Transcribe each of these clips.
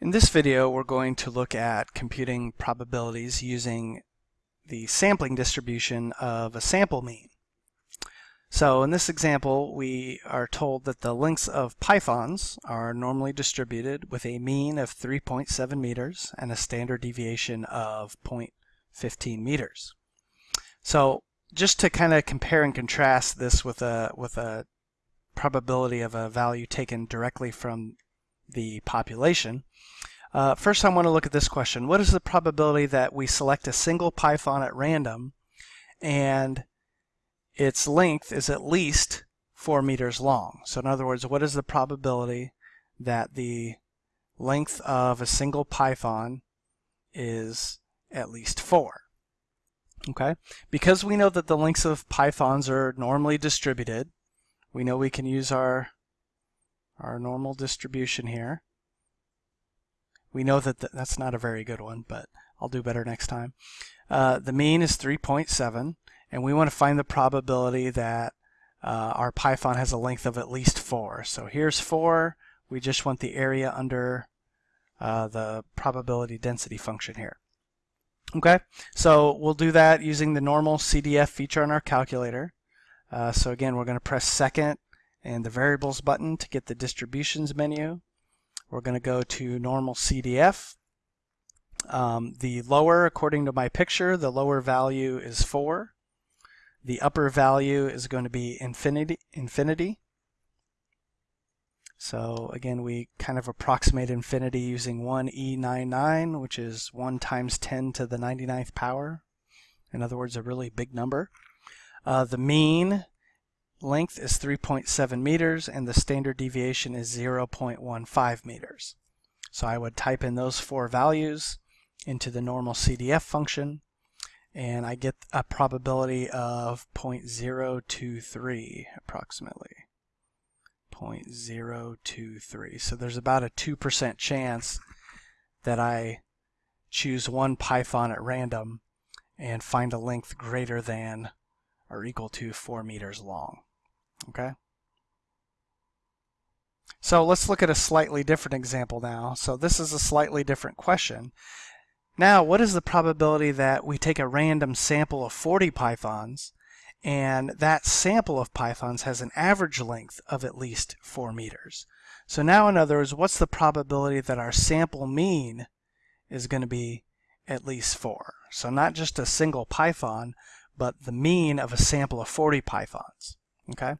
In this video, we're going to look at computing probabilities using the sampling distribution of a sample mean. So in this example, we are told that the lengths of pythons are normally distributed with a mean of 3.7 meters and a standard deviation of 0.15 meters. So just to kind of compare and contrast this with a, with a probability of a value taken directly from the population, uh, first I want to look at this question. What is the probability that we select a single python at random and its length is at least 4 meters long? So in other words, what is the probability that the length of a single python is at least 4? Okay, because we know that the lengths of pythons are normally distributed, we know we can use our our normal distribution here. We know that th that's not a very good one, but I'll do better next time. Uh, the mean is 3.7, and we want to find the probability that uh, our Python has a length of at least 4. So here's 4. We just want the area under uh, the probability density function here. Okay, so we'll do that using the normal CDF feature on our calculator. Uh, so again, we're going to press second and the variables button to get the distributions menu. We're going to go to normal CDF. Um, the lower, according to my picture, the lower value is 4. The upper value is going to be infinity. infinity. So again, we kind of approximate infinity using 1e99, which is 1 times 10 to the 99th power. In other words, a really big number. Uh, the mean length is 3.7 meters and the standard deviation is 0.15 meters. So I would type in those four values into the normal CDF function and I get a probability of 0.023 approximately. 0.023. So there's about a 2% chance that I choose one Python at random and find a length greater than or equal to 4 meters long. Okay. So let's look at a slightly different example now. So this is a slightly different question. Now, what is the probability that we take a random sample of 40 pythons and that sample of pythons has an average length of at least 4 meters? So now, in other words, what's the probability that our sample mean is going to be at least 4? So not just a single python, but the mean of a sample of 40 pythons. Okay,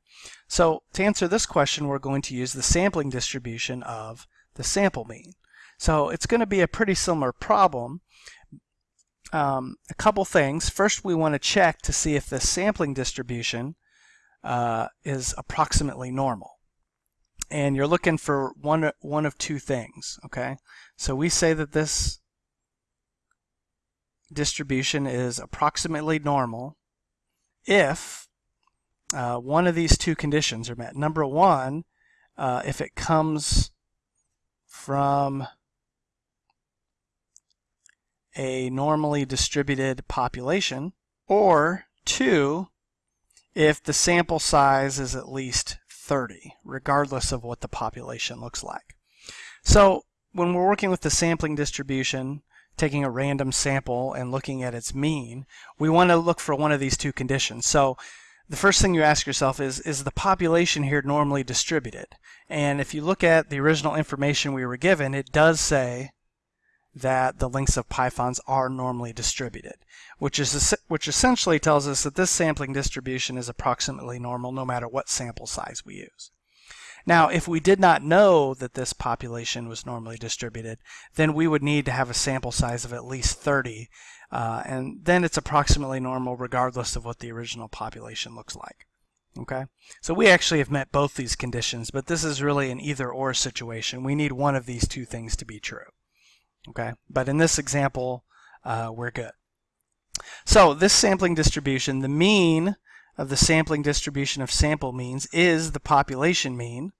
so to answer this question, we're going to use the sampling distribution of the sample mean. So it's going to be a pretty similar problem. Um, a couple things. First, we want to check to see if the sampling distribution uh, is approximately normal. And you're looking for one, one of two things. Okay, so we say that this distribution is approximately normal if uh, one of these two conditions are met. Number one, uh, if it comes from a normally distributed population, or two, if the sample size is at least 30, regardless of what the population looks like. So when we're working with the sampling distribution, taking a random sample and looking at its mean, we want to look for one of these two conditions. So the first thing you ask yourself is, is the population here normally distributed? And if you look at the original information we were given, it does say that the lengths of pythons are normally distributed, which is which essentially tells us that this sampling distribution is approximately normal no matter what sample size we use. Now, if we did not know that this population was normally distributed, then we would need to have a sample size of at least 30 uh, and then it's approximately normal regardless of what the original population looks like. Okay, so we actually have met both these conditions, but this is really an either or situation. We need one of these two things to be true. Okay, but in this example, uh, we're good. So this sampling distribution, the mean of the sampling distribution of sample means is the population mean.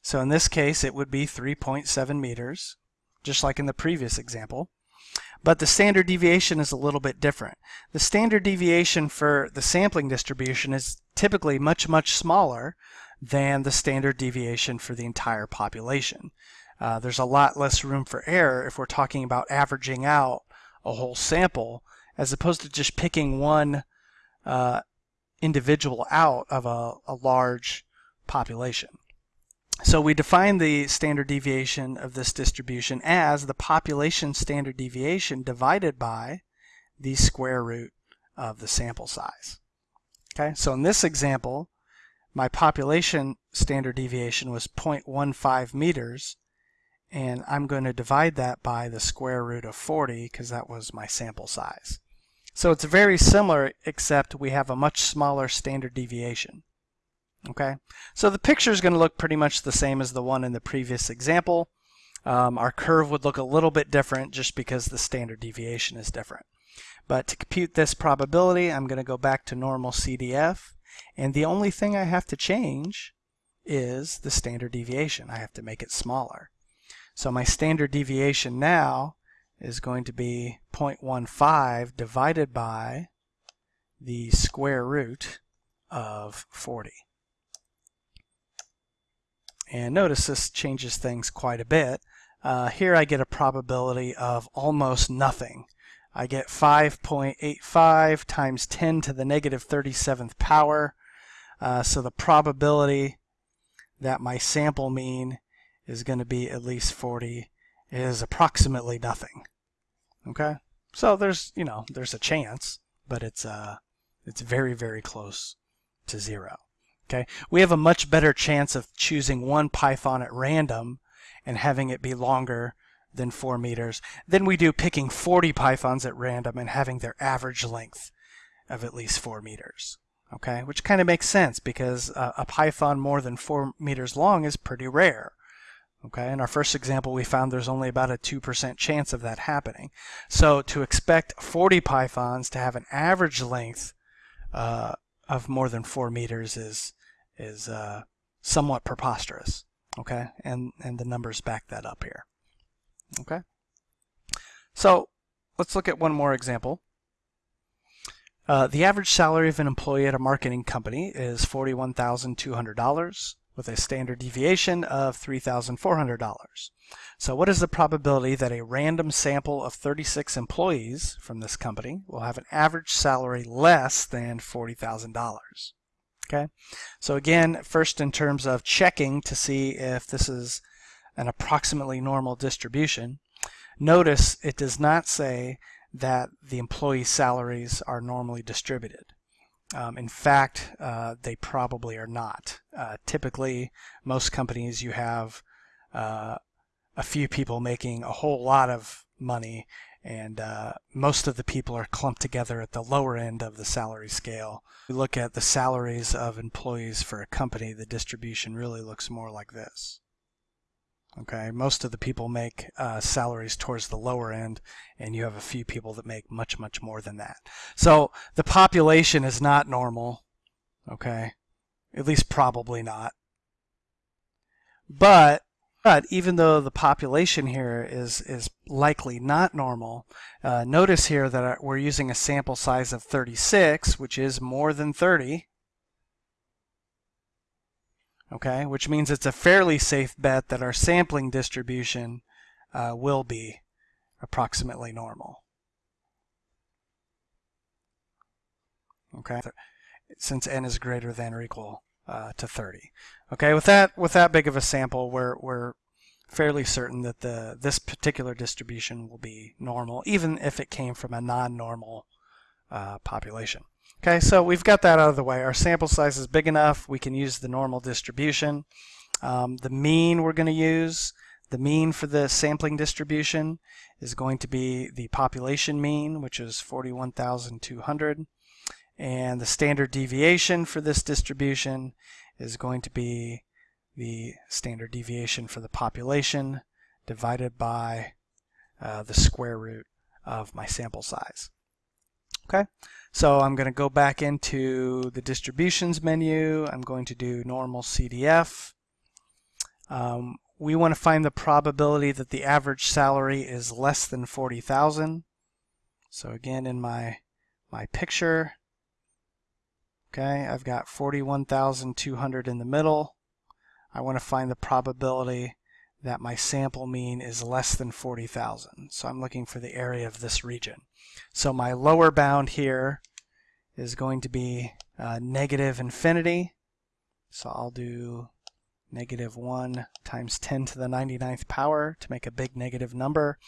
So in this case, it would be 3.7 meters, just like in the previous example. But the standard deviation is a little bit different. The standard deviation for the sampling distribution is typically much, much smaller than the standard deviation for the entire population. Uh, there's a lot less room for error if we're talking about averaging out a whole sample as opposed to just picking one uh, individual out of a, a large population. So we define the standard deviation of this distribution as the population standard deviation divided by the square root of the sample size. Okay, so in this example, my population standard deviation was 0.15 meters, and I'm going to divide that by the square root of 40 because that was my sample size. So it's very similar except we have a much smaller standard deviation. Okay, so the picture is going to look pretty much the same as the one in the previous example. Um, our curve would look a little bit different just because the standard deviation is different. But to compute this probability, I'm going to go back to normal CDF. And the only thing I have to change is the standard deviation. I have to make it smaller. So my standard deviation now is going to be 0.15 divided by the square root of 40. And notice this changes things quite a bit. Uh, here I get a probability of almost nothing. I get 5.85 times 10 to the negative 37th power. Uh, so the probability that my sample mean is going to be at least 40 is approximately nothing. Okay, so there's you know there's a chance, but it's uh it's very very close to zero. Okay, we have a much better chance of choosing one python at random and having it be longer than four meters than we do picking 40 pythons at random and having their average length of at least four meters. Okay, which kind of makes sense because uh, a python more than four meters long is pretty rare. Okay, in our first example, we found there's only about a 2% chance of that happening. So to expect 40 pythons to have an average length uh, of more than 4 meters is, is uh, somewhat preposterous. Okay, and, and the numbers back that up here. Okay, so let's look at one more example. Uh, the average salary of an employee at a marketing company is $41,200 with a standard deviation of $3,400. So what is the probability that a random sample of 36 employees from this company will have an average salary less than $40,000? Okay, so again, first in terms of checking to see if this is an approximately normal distribution, notice it does not say that the employee salaries are normally distributed. Um, in fact, uh, they probably are not. Uh, typically, most companies you have uh, a few people making a whole lot of money and uh, most of the people are clumped together at the lower end of the salary scale. We look at the salaries of employees for a company, the distribution really looks more like this. Okay, most of the people make uh, salaries towards the lower end, and you have a few people that make much, much more than that. So the population is not normal. Okay, at least probably not. But but even though the population here is is likely not normal, uh, notice here that we're using a sample size of 36, which is more than 30 okay, which means it's a fairly safe bet that our sampling distribution uh, will be approximately normal. Okay, since n is greater than or equal uh, to 30. Okay, with that with that big of a sample, we're we're fairly certain that the this particular distribution will be normal, even if it came from a non-normal uh, population. Okay, so we've got that out of the way. Our sample size is big enough. We can use the normal distribution. Um, the mean we're going to use, the mean for the sampling distribution is going to be the population mean, which is 41,200. And the standard deviation for this distribution is going to be the standard deviation for the population divided by uh, the square root of my sample size. Okay, so I'm going to go back into the distributions menu. I'm going to do normal CDF. Um, we want to find the probability that the average salary is less than 40,000. So again, in my my picture, Okay, I've got 41,200 in the middle. I want to find the probability that my sample mean is less than 40,000. So I'm looking for the area of this region. So my lower bound here is going to be uh, negative infinity. So I'll do negative 1 times 10 to the 99th power to make a big negative number.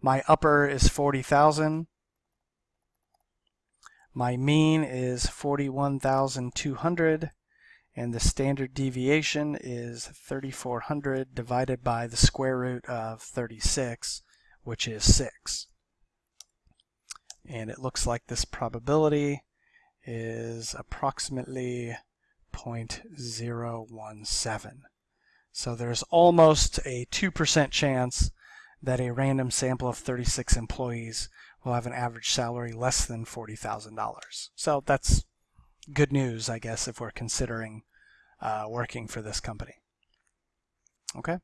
My upper is 40,000. My mean is 41,200 and the standard deviation is 3400 divided by the square root of 36 which is 6 and it looks like this probability is approximately 0.017 so there's almost a 2% chance that a random sample of 36 employees will have an average salary less than $40,000 so that's good news, I guess, if we're considering uh, working for this company. Okay,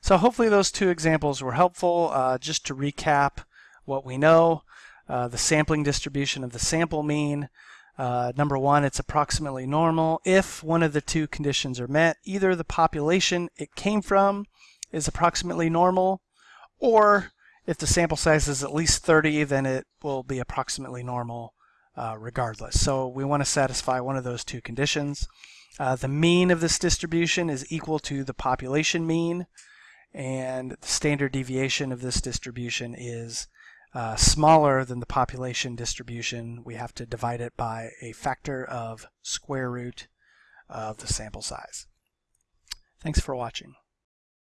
so hopefully those two examples were helpful. Uh, just to recap what we know, uh, the sampling distribution of the sample mean. Uh, number one, it's approximately normal if one of the two conditions are met. Either the population it came from is approximately normal, or if the sample size is at least 30, then it will be approximately normal uh, regardless. So we want to satisfy one of those two conditions. Uh, the mean of this distribution is equal to the population mean, and the standard deviation of this distribution is uh, smaller than the population distribution. We have to divide it by a factor of square root of the sample size. Thanks for watching.